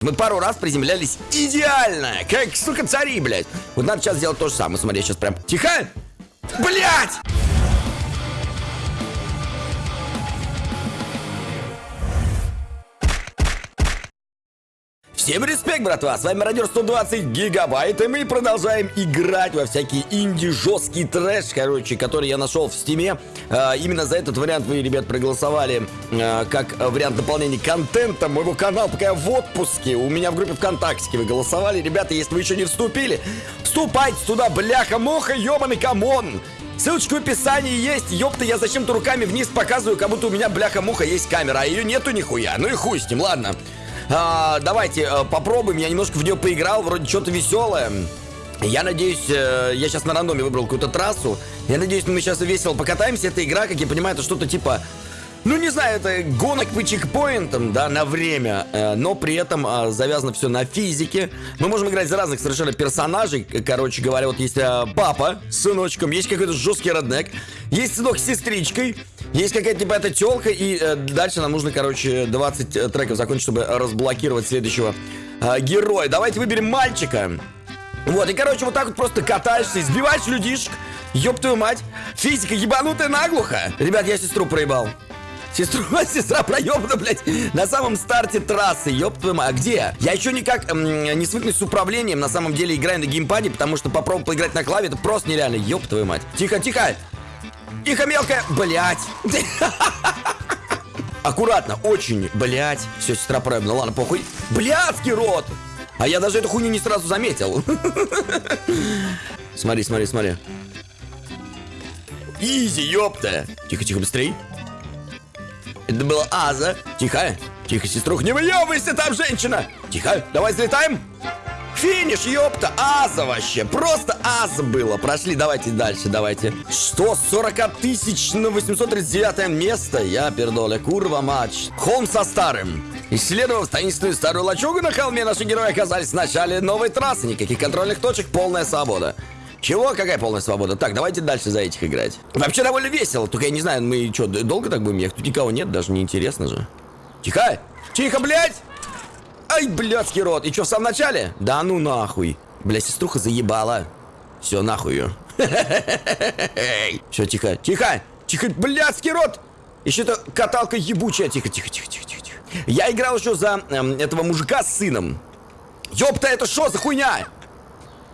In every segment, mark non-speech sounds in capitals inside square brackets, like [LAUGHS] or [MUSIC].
Мы пару раз приземлялись идеально, как, сука, цари, блядь. Вот надо сейчас сделать то же самое. Смотри, сейчас прям... Тихо! Блядь! Всем респект, братва! С вами Радио 120 Гигабайт, и мы продолжаем играть во всякий инди-жесткий трэш, короче, который я нашел в Steam е. А, именно за этот вариант вы, ребят, проголосовали а, как вариант дополнения контента моего канала, пока я в отпуске. У меня в группе ВКонтакте вы голосовали. Ребята, если вы еще не вступили, вступайте туда, бляха-муха, ебаный come on! Ссылочка в описании есть. Ёпта, я зачем-то руками вниз показываю, как будто у меня бляха-муха есть камера, а ее нету нихуя. Ну и хуй с ним, ладно. А, давайте а, попробуем. Я немножко в нее поиграл, вроде что-то веселое. Я надеюсь, э, я сейчас на рандоме выбрал какую-то трассу. Я надеюсь, мы сейчас весело покатаемся. Эта игра, как я понимаю, это что-то типа... Ну, не знаю, это гонок по чекпоинтам, да, на время, э, но при этом э, завязано все на физике. Мы можем играть за разных совершенно персонажей. Короче говоря, вот есть э, папа с сыночком, есть какой-то жесткий роднек, есть сынок с сестричкой, есть какая-то типа эта телка, и э, дальше нам нужно, короче, 20 э, треков закончить, чтобы разблокировать следующего героя. Давайте выберем мальчика. Вот, и, короче, вот так вот просто катаешься, избиваешь людишек. Ёб твою мать. Физика ебанутая наглухо. Ребят, я сестру проебал. Сестру, [LAUGHS] сестра проебана, блядь, на самом старте трассы, ёб твою мать. А где? Я еще никак эм, не свыкнусь с управлением, на самом деле играю на геймпаде, потому что попробовать поиграть на клаве, это просто нереально, ёб твою мать. Тихо, тихо. Тихо, мелкая! Блять! [LAUGHS] Аккуратно, очень, блять. Все, сестра проебана, ладно, похуй. Блядский рот! А я даже эту хуйню не сразу заметил. [LAUGHS] Смотри, смотри, смотри. Изи, ёпта. Тихо, тихо, быстрей. Это было Аза. Тихо, тихо, сеструх, не выебывайся там, женщина. Тихо, давай взлетаем. Финиш, ёпта, аза вообще. Просто аза было. Прошли, давайте дальше, давайте. Что, 40 тысяч на 839 место? Я пердоля, курва матч. Холм со старым. Исследовав таинственную старую лачугу на холме, наши герои оказались в начале новой трассы. Никаких контрольных точек, полная свобода. Чего? Какая полная свобода? Так, давайте дальше за этих играть. Вообще довольно весело, только я не знаю, мы что, долго так будем ехать? Тут никого нет, даже не интересно же. Тихо! Тихо, блядь! Ай, блядский рот. И что, в самом начале? Да ну нахуй. Бля, сеструха заебала. Все, нахуй ее. Все, тихо, тихо, тихо, блядский рот. Еще это каталка ебучая. Тихо, тихо, тихо, тихо, тихо. Я играл еще за эм, этого мужика с сыном. Ёпта, это что за хуйня?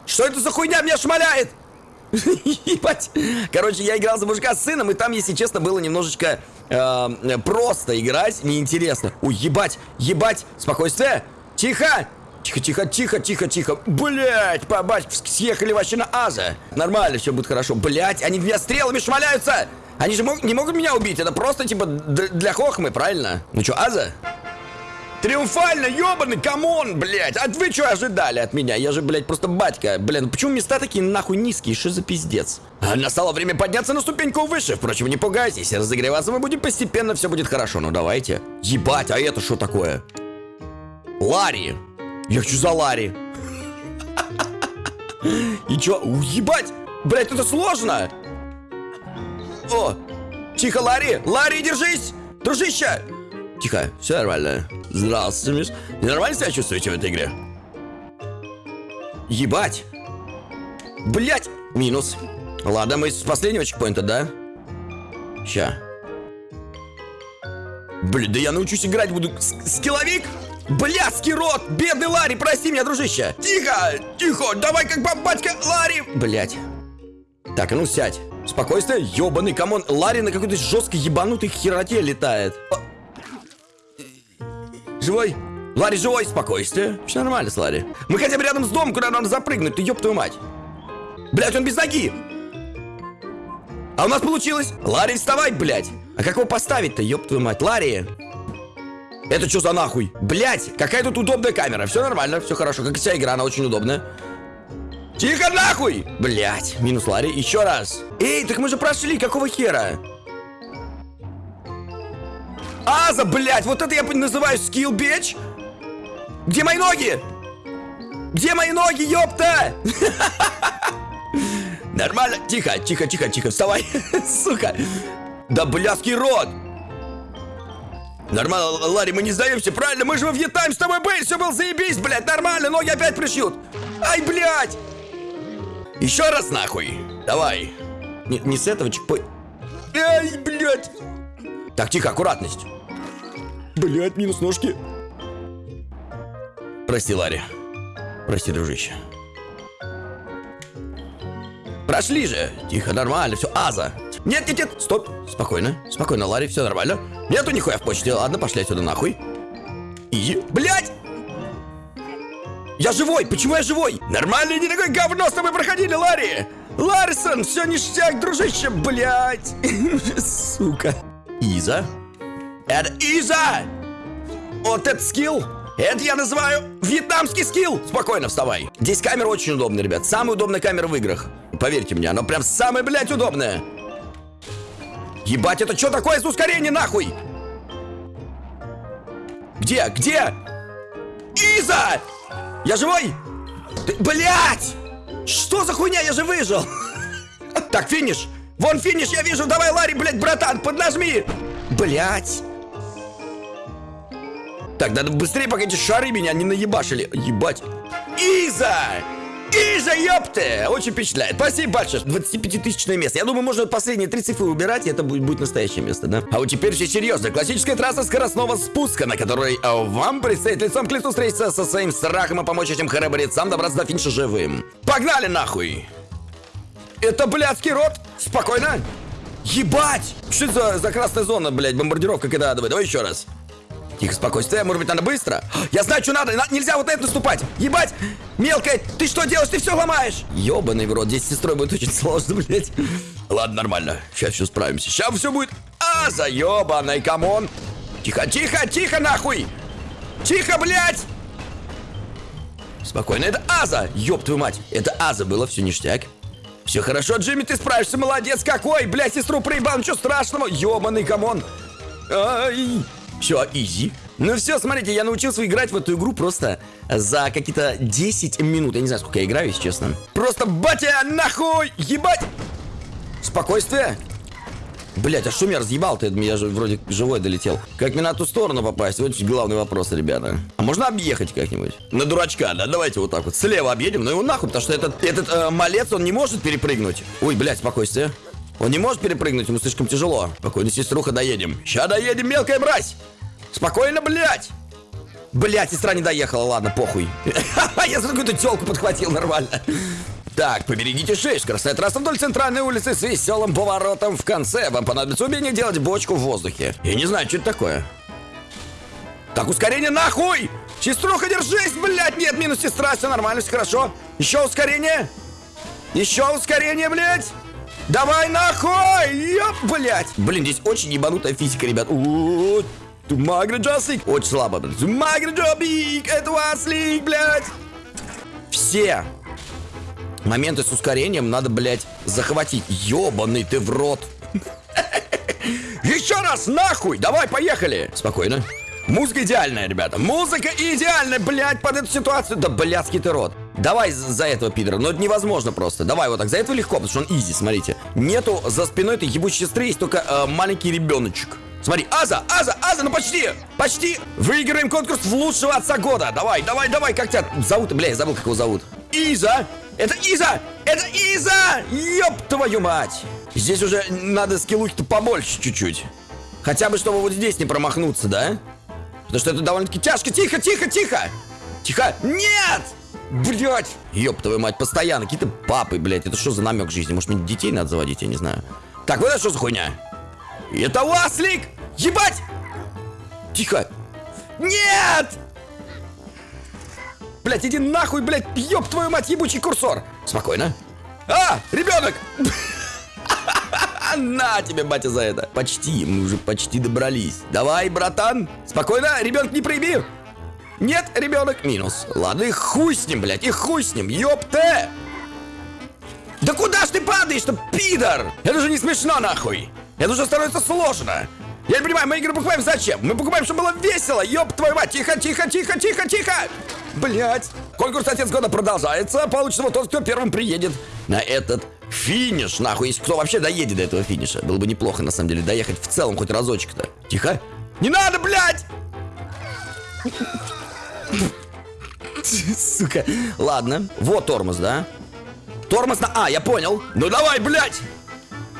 Что это за хуйня меня шмаляет? [LAUGHS] Ебать. Короче, я играл за мужика с сыном, и там, если честно, было немножечко э, просто играть, неинтересно. Ой, ебать, ебать, спокойствие. Тихо! Тихо, тихо, тихо, тихо, тихо. Блять, побать, съехали вообще на Аза. Нормально, все будет хорошо. Блять, они меня стрелами шмаляются. Они же мог, не могут меня убить. Это просто типа для хохмы, правильно? Ну что, Аза? Триумфально, ёбаный, come on, блядь. А вы что ожидали от меня? Я же, блядь, просто батька. Блин, почему места такие нахуй низкие? Что за пиздец? А настало время подняться на ступеньку выше. Впрочем, не пугайтесь. Разогреваться мы будем постепенно, все будет хорошо. Ну давайте. Ебать, а это что такое? Ларри. Я хочу за Ларри. [LAUGHS] И чё? Ебать! Блядь, это сложно! О! Тихо, Ларри! Ларри, держись! Дружище! Тихо, все нормально. Здравствуйте, Миш. Не нормально себя чувствуете в этой игре? Ебать! Блять! Минус. Ладно, мы с последнего чекпоинта, да? Ща. Блин, да я научусь играть буду. Скилловик? Блядский рот! Бедный Ларри, прости меня, дружище! Тихо! Тихо! Давай как бабатька Ларри! Блять. Так, ну сядь. Спокойствие, ебаный come on. Ларри на какой-то жесткой ебанутой хероте летает. Живой? Ларри живой, спокойствие. Все нормально с Ларри. Мы хотя бы рядом с домом, куда надо запрыгнуть, ты ёб твою мать. Блять, он без ноги. А у нас получилось. Ларри, вставай, блядь. А как его поставить-то, ёб твою мать? Ларри. Это что за нахуй? Блять, какая тут удобная камера. Все нормально, все хорошо. Как вся игра, она очень удобная. Тихо нахуй! Блять, минус Ларри. Еще раз. Эй, так мы же прошли, какого хера? Аза, блядь, вот это я называю скилл, бич. Где мои ноги? Где мои ноги, ёпта? [LAUGHS] Нормально. Тихо, тихо, тихо, тихо, вставай, [LAUGHS] сука. Да блядский рот. Нормально, Ларри, мы не сдаемся, правильно? Мы же во Вьетнаме с тобой были, все было заебись, блядь, нормально, ноги опять пришьют. Ай, блядь! Еще раз нахуй. Давай. Не, не с этого чекпой. Ай, блядь. Так, тихо, аккуратность. Блядь, минус ножки. Прости, Ларри. Прости, дружище. Прошли же. Тихо, нормально, все. Аза. Нет, нет, нет. Стоп. Спокойно. Спокойно, Ларри, все нормально. Нету нихуя в почте. Ладно, пошли отсюда нахуй. И... Блядь! Я живой! Почему я живой? Нормально, не такое говно с тобой проходили, Ларри! Ларсон, все ништяк, дружище, блядь! [LAUGHS] Сука. Иза? Это Иза! Вот это скилл! Это я называю вьетнамский скилл! Спокойно, вставай. Здесь камера очень удобная, ребят. Самая удобная камера в играх. Поверьте мне, она прям самая, блядь, удобная. Ебать, это что такое за ускорение, нахуй? Где? Где? Иза! Я живой? Ты, блядь! Что за хуйня? Я же выжил! [LAUGHS] Так, финиш! Вон финиш, я вижу! Давай, Ларри, блядь, братан, поднажми! Блядь! Так, надо быстрее, пока эти шары меня не наебашили. Ебать. Иза! Иза, ёпты! Очень впечатляет. Спасибо большое. 25-тысячное место. Я думаю, можно последние три цифры убирать, и это будет, будет настоящее место, да? А вот теперь все серьезно. Классическая трасса скоростного спуска, на которой а, вам предстоит лицом к лицу встретиться со своим страхом и помочь этим храбрецам добраться до финиша живым. Погнали нахуй! Это блядский рот! Спокойно! Ебать! Что это за, за красная зона, блядь, бомбардировка когда Давай еще раз. Тихо, спокойствие. Может быть, надо быстро? Я знаю, что надо. Нельзя вот это наступать. Ебать! Мелкая, ты что делаешь? Ты все ломаешь. Ебаный в рот. Здесь с сестрой будет очень [LAUGHS] сложно, блядь. Ладно, нормально. Сейчас все справимся. Сейчас все будет. А, заебаный, come on. Тихо, тихо, тихо, нахуй. Тихо, блядь. Спокойно, это Аза. Ёб твою мать. Это Аза было, все ништяк. Все хорошо, Джимми, ты справишься, молодец какой. Блядь, сестру проебал, ничего страшного. Ёбаный, come on. Ай. Все, изи. Ну все, смотрите, я научился играть в эту игру просто за какие-то 10 минут. Я не знаю, сколько я играю, если честно. Просто батя, нахуй! Ебать! Спокойствие. Блять, а что меня разъебал-то? Я же вроде живой долетел. Как мне на ту сторону попасть? Вот главный вопрос, ребята. А можно объехать как-нибудь? На дурачка, да? Давайте вот так вот. Слева объедем, но его нахуй, потому что этот, этот э, малец, он не может перепрыгнуть. Ой, блядь, спокойствие. Он не может перепрыгнуть, ему слишком тяжело. Спокойно, сеструха, доедем. Ща доедем, мелкая мразь! Спокойно, блядь! Блядь, сестра не доехала, ладно, похуй. [LAUGHS] Я за какую-то телку подхватил нормально. Так, поберегите шею. Скоростная трасса вдоль центральной улицы с веселым поворотом в конце. Вам понадобится умение делать бочку в воздухе. Я не знаю, что это такое. Так, ускорение нахуй! Сеструха, держись, блядь! Нет, минус сестра, все нормально, все хорошо. Еще ускорение. Еще ускорение, блядь! Давай нахуй! Ёп, блядь! Блин, здесь очень ебанутая физика, ребят. Тумагра Джаслик. Очень слабо, блядь. Тумагра Джобик. Это Васлик, блядь. Все моменты с ускорением надо, блядь, захватить. Ёбаный ты в рот. [LAUGHS] Еще раз, нахуй! Давай, поехали! Спокойно. Музыка идеальная, ребята. Музыка идеальная, блядь, под эту ситуацию. Да, блядский ты рот. Давай за этого пидора. Но это невозможно просто. Давай вот так. За этого легко, потому что он изи, смотрите. Нету за спиной этой ебучей сестры, есть только э, маленький ребеночек. Смотри, Аза, Аза, Аза, ну почти, почти. Выиграем конкурс в лучшего отца года. Давай, давай, давай, как тебя зовут? Бля, я забыл, как его зовут. Иза! Это Иза! Это Иза! Ёб твою мать! Здесь уже надо скиллухи-то побольше чуть-чуть. Хотя бы, чтобы вот здесь не промахнуться, да? Потому что это довольно-таки тяжко. Тихо, тихо, тихо! Тихо! Нет! Блять! Ёб твою мать, постоянно. Какие-то папы, блядь. Это что за намек жизни? Может, мне детей надо заводить, я не знаю. Так, вот это что за хуйня? Это Уаслик! Ебать! Тихо! Нет! Блять, иди нахуй, блять, ёб твою мать, ебучий курсор! Спокойно. А, ребенок! [LAUGHS] На тебе, батя, за это. Почти, мы уже почти добрались. Давай, братан. Спокойно, ребенок не прояби. Нет, ребенок, минус. Ладно, и хуй с ним, блядь, и хуй с ним, ёпте! Да куда ж ты падаешь-то, пидор? Это же не смешно, нахуй. Это уже становится сложно. Я не понимаю, мы игры покупаем зачем? Мы покупаем, чтобы было весело, ёб твою мать. Тихо, тихо, тихо, тихо, тихо. Блять. Конкурс Отец Года продолжается. Получится вот тот, кто первым приедет на этот финиш, нахуй. Если кто вообще доедет до этого финиша. Было бы неплохо, на самом деле, доехать в целом хоть разочек-то. Тихо. Не надо, блядь! Сука. Ладно. Вот тормоз, да? Тормоз на... А, я понял. Ну давай, блядь!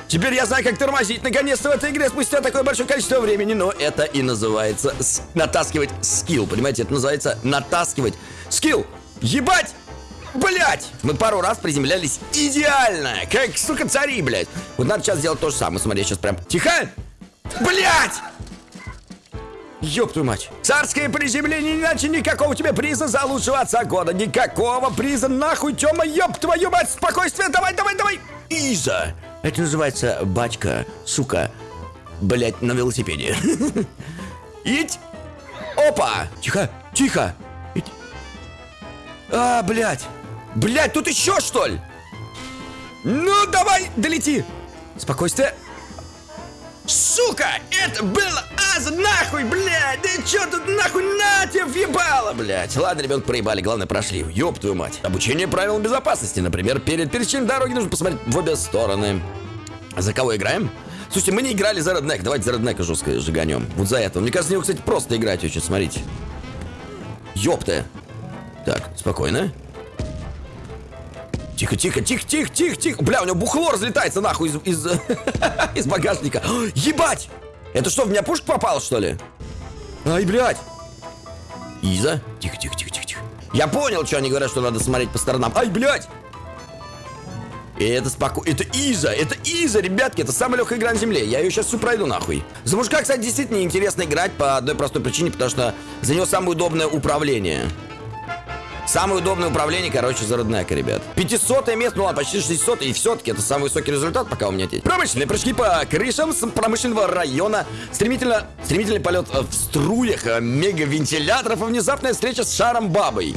Теперь я знаю, как тормозить наконец-то в этой игре спустя такое большое количество времени. Но это и называется натаскивать скилл. Понимаете, это называется натаскивать скилл. Ебать! Блять! Мы пару раз приземлялись идеально, как, сука, цари, блядь. Вот надо сейчас сделать то же самое. Смотри, сейчас прям... Тихо! Блять! Ёб твою мать. Царское приземление, иначе никакого тебе приза за лучшего отца года. Никакого приза, нахуй, Тёма, ёб твою мать, спокойствие, давай, давай, давай. Иза. Это называется батька, сука, блять, на велосипеде. [LAUGHS] Ить. Опа. Тихо, тихо. А, блядь. Блядь, тут еще что ли? Ну, давай, долети. Спокойствие. Сука, это было аз нахуй, блядь, да чё тут нахуй на тебе въебало, блядь. Ладно, ребят, проебали, главное прошли, ёб твою мать. Обучение правилам безопасности, например, перед пересечением дороги нужно посмотреть в обе стороны. За кого играем? Слушайте, мы не играли за Redneck, давайте за Redneck жестко сжиганем. Вот за это. Мне кажется, него, кстати, просто играть очень, смотрите. Ёпта. Так, спокойно. Тихо, тихо, тихо, тихо, тихо, тихо. Бля, у него бухло разлетается нахуй из, из, [LAUGHS] из багажника. Ебать! Это что, в меня пушка попала, что ли? Ай, блядь. Иза. Тихо, тихо, тихо, тихо, тихо. Я понял, что они говорят, что надо смотреть по сторонам. Ай, блядь! И это спокойно. Это Иза, это Иза, ребятки, это самая легкая игра на земле. Я ее сейчас всю пройду нахуй. За мужика, кстати, действительно интересно играть по одной простой причине, потому что за него самое удобное управление. Самое удобное управление, короче, за Роднека, ребят. 500 место, ну ладно, почти 600, и все-таки это самый высокий результат, пока у меня есть. Промышленные прыжки по крышам с промышленного района. Стремительно, стремительный полет в струях э, мегавентиляторов и внезапная встреча с шаром бабой.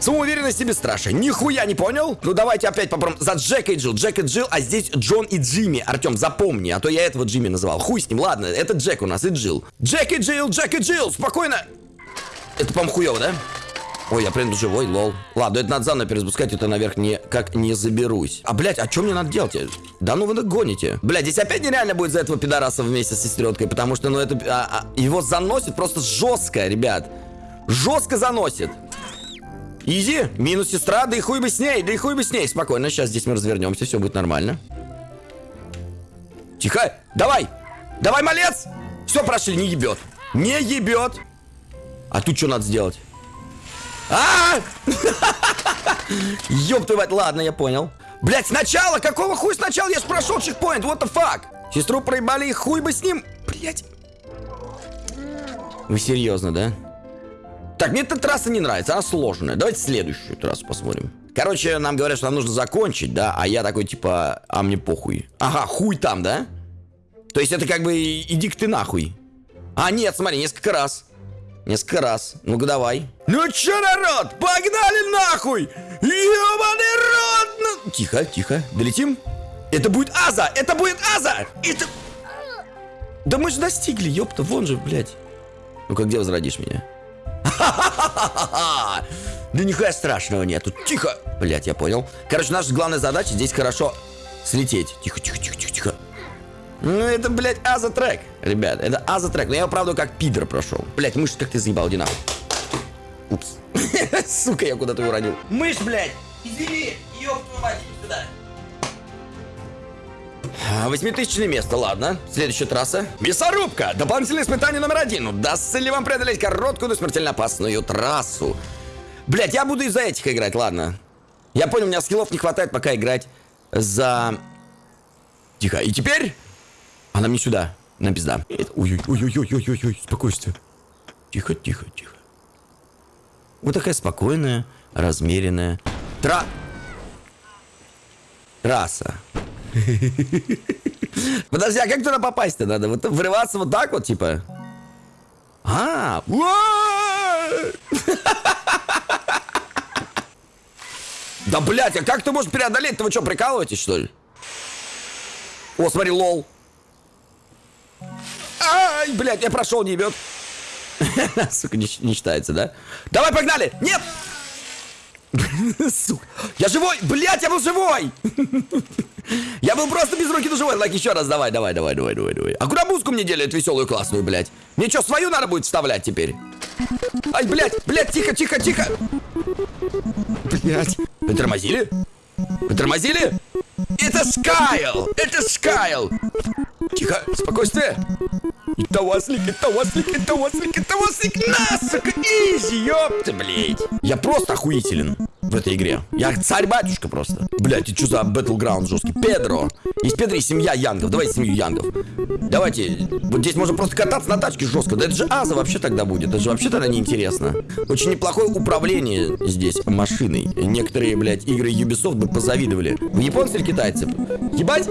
Самоуверенность и бесстрашие. Нихуя не понял? Ну давайте опять попробуем. За Джека и Джилл. Джек и Джилл, а здесь Джон и Джимми. Артем, запомни, а то я этого Джимми называл. Хуй с ним, ладно, это Джек у нас и Джилл. Джек и Джилл, Джек и Джилл, спокойно. Это, по-моему, хуёво, да? Ой, я прям живой, лол. Ладно, это надо заново перезапускать, это наверх не, как не заберусь. А, блядь, а что мне надо делать? Да ну вы гоните. Блядь, здесь опять нереально будет за этого пидораса вместе с сестренкой, потому что, ну, это... А, а, его заносит просто жестко, ребят. Жестко заносит. Изи, минус сестра, да и хуй бы с ней, да и хуй бы с ней. Спокойно, сейчас здесь мы развернемся, все будет нормально. Тихо, давай, давай, малец. Все, прошли, не ебет. Не ебет. А тут что надо сделать? А! Ёб твою мать, ладно, я понял. Блять, сначала, какого хуй сначала я прошел чекпоинт, what the fuck? Сестру проебали и хуй бы с ним. Блять. Вы серьезно, да? Так, мне эта трасса не нравится, она сложная. Давайте следующую трассу посмотрим. Короче, нам говорят, что нам нужно закончить, да? А я такой, типа, а мне похуй. Ага, хуй там, да? То есть это как бы иди-ка ты нахуй. А, нет, смотри, несколько раз. Несколько раз. Ну-ка, давай. Ну чё, народ, погнали нахуй! Ёбаный рот! Ну... Тихо, тихо. Долетим? Это будет Аза! Это будет Аза! Это... Да мы же достигли, ёпта, вон же, блядь. Ну-ка, где возродишь меня? [LAUGHS] Да нихуя страшного нету. Тихо! Блять, я понял. Короче, наша главная задача здесь хорошо слететь. Тихо, тихо, тихо, тихо, тихо. Ну, это, блядь, аза трек, ребят. Это аза трек. Но я его, правда, как пидор прошел. Блядь, мышь, как ты заебал, иди нахуй. Упс. [LAUGHS] Сука, я куда-то уронил. Мышь, блядь! Извини! Ёб твою мать, сюда. Восьмитысячное место, ладно. Следующая трасса. Мясорубка. Дополнительное испытание номер один. Удастся ли вам преодолеть короткую, но смертельно опасную трассу? Блять, я буду из-за этих играть, ладно. Я понял, у меня скиллов не хватает пока играть за... Тихо. И теперь... Она мне сюда. На пизда. Ой-ой-ой-ой-ой-ой-ой. Спокойствие. Тихо, тихо, тихо. Вот такая спокойная, размеренная. Тра... Трасса. [LAUGHS] Подожди, а как туда попасть-то надо? Вот врываться вот так вот, типа? А, [LAUGHS] Да, блядь, а как ты можешь преодолеть? Вы что, прикалываетесь, что ли? О, смотри, lol. Ай, блядь, я прошел, не ебет. [LAUGHS] Сука, не, не считается, да? Давай, погнали! Нет! [LAUGHS] Сука. Я живой! Блять, я был живой! [LAUGHS] Я был просто без руки, но живой. Лайк, еще раз, давай, давай, давай, давай, давай, давай. А куда музыку мне делают веселую, классную, блядь? Мне что, свою надо будет вставлять теперь? Ай, блядь, блядь, тихо, тихо, тихо! Блядь. Вы тормозили? Вы тормозили? Это Скайл! Это Скайл! Тихо, спокойствие. Это Васлик, это Васлик, это Васлик, это Васлик, на, сука, изи, ёпта, блядь. Я просто охуителен в этой игре. Я царь-батюшка просто. Блядь, ты что за Battleground жесткий? Педро. Есть Педро и семья Янгов. Давайте семью Янгов. Давайте. Вот здесь можно просто кататься на тачке жестко. Да это же Аза вообще тогда будет. Это же вообще тогда неинтересно. Очень неплохое управление здесь машиной. Некоторые, блядь, игры Ubisoft бы позавидовали. Вы японцы или китайцы? Ебать?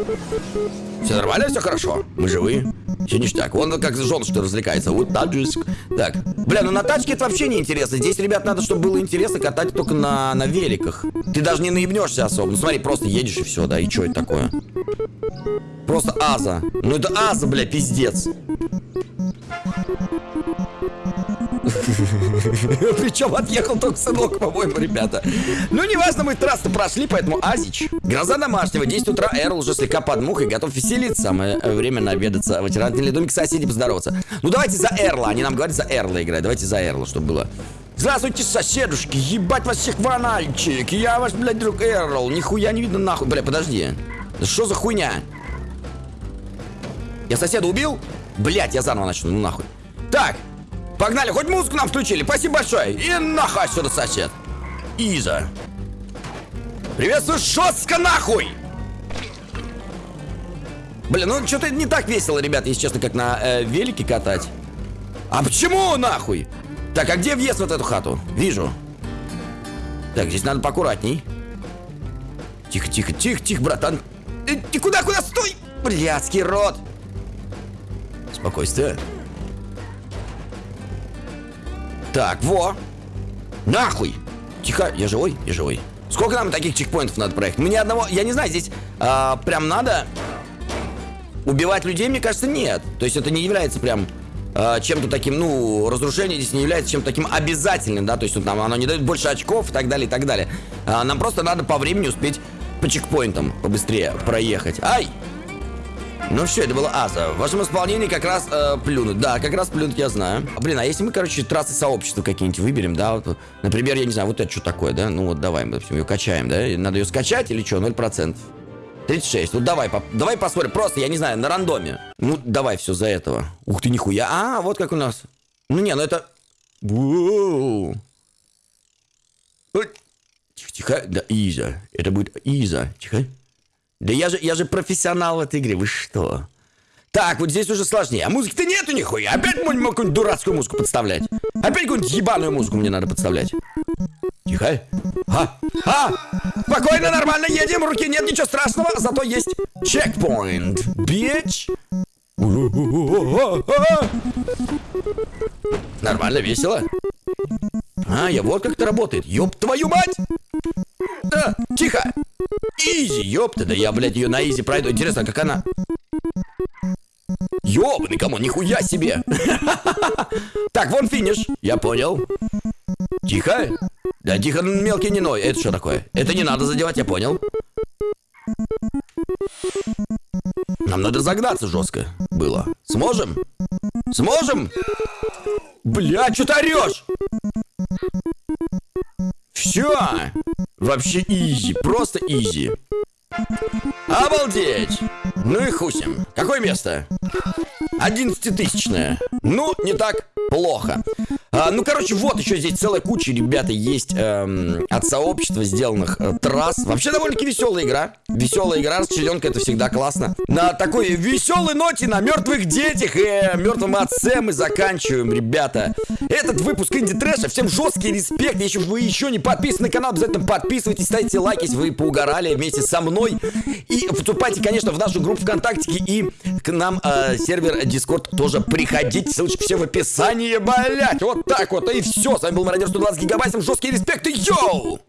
Все нормально, все хорошо. Мы живы. Все ништяк. Он как жен, что развлекается. Вот таджиск. Так. Бля, ну на тачке это вообще не интересно. Здесь, ребят, надо, чтобы было интересно катать только на, на великах. Ты даже не наебнешься особо. Ну смотри, просто едешь и все, да. И что это такое? Просто аза. Ну это аза, бля, пиздец. [LAUGHS] Причем отъехал только сынок, по-моему, ребята. Ну, неважно, мы трассу прошли, поэтому Азич. Гроза домашнего. 10 утра Эрл уже слегка под мухой, готов веселиться. Самое время наведаться в ветеранный домик соседей поздороваться. Ну, давайте за Эрла. Они нам говорят за Эрла играть. Давайте за Эрла, чтобы было. Здравствуйте, соседушки, ебать вас всех ванальчик. Я ваш, блядь, друг Эрл. Нихуя не видно нахуй. Бля, подожди. Что за хуйня? Я соседа убил? Блять, я заново начну, ну нахуй. Так, погнали, хоть музыку нам включили, спасибо большое. И нахуй отсюда, сосед. Иза. Приветствую, жестко нахуй! Блин, ну что-то не так весело, ребят, если честно, как на э, велике катать. А почему нахуй? Так, а где въезд в эту хату? Вижу. Так, здесь надо поаккуратней. Тихо, тихо, тихо, тихо, братан. Э, ты куда, куда, стой! Блядский рот. Спокойствие. Так, во. Нахуй. Тихо, я живой, я живой. Сколько нам таких чекпоинтов надо проехать? Мне одного, я не знаю, здесь а, прям надо убивать людей, мне кажется, нет. То есть это не является прям а, чем-то таким, ну, разрушение здесь не является чем-то таким обязательным, да, то есть вот нам оно не дает больше очков и так далее, и так далее. А, нам просто надо по времени успеть по чекпоинтам побыстрее проехать. Ай! Ну все, это было Аза. В вашем исполнении как раз э, плюнуть. Да, как раз плюнуть я знаю. Блин, а если мы, короче, трассы сообщества какие-нибудь выберем, да? Вот, например, я не знаю, вот это что такое, да? Ну вот давай, мы, допустим, ее качаем, да? Надо ее скачать или что? 0%. 36. Ну давай, по давай посмотрим. Просто, я не знаю, на рандоме. Ну, давай все за этого. Ух ты, нихуя. А, вот как у нас. Ну не, ну это... Тихо, тихо. Да, Иза. Это будет Иза. Тихо. Да я же, я же профессионал в этой игре, вы что? Так, вот здесь уже сложнее. А музыки-то нету нихуя. Опять мой какую-нибудь дурацкую музыку подставлять. Опять какую-нибудь ебаную музыку мне надо подставлять. Тихо. А, а, спокойно, нормально едем. Руки нет, ничего страшного. Зато есть чекпоинт. Бич. Нормально, весело. А, я вот как это работает. Ёб твою мать! Да, тихо! Изи, ёпта, да я, блядь, ее на изи пройду. Интересно, как она... Ёбаный кому, нихуя себе! [LAUGHS] Так, вон финиш, я понял. Тихо. Да тихо, мелкий не ной. Это что такое? Это не надо задевать, я понял. Нам надо загнаться жестко было. Сможем? Сможем? Бля, что ты орешь? Все! Вообще изи, просто изи. Обалдеть! Ну и хусим. Какое место? Одиннадцатитысячное. Ну, не так плохо. А, ну, короче, вот еще здесь целая куча, ребята, есть эм, от сообщества сделанных э, трасс. Вообще довольно-таки веселая игра. Веселая игра, расчлененка, это всегда классно. На такой веселой ноте, на мертвых детях и э, мертвом отце мы заканчиваем, ребята. Этот выпуск Инди Трэша. Всем жесткий респект. Если вы еще не подписаны на канал, обязательно подписывайтесь, ставьте лайки, если вы поугорали вместе со мной. И вступайте, конечно, в нашу группу ВКонтакте и к нам э, сервер Discord тоже приходите. Ссылочки все в описании, блять. Вот так вот, и все. С вами был Мародер 120 гигабайт. Всем жесткий респект и йоу!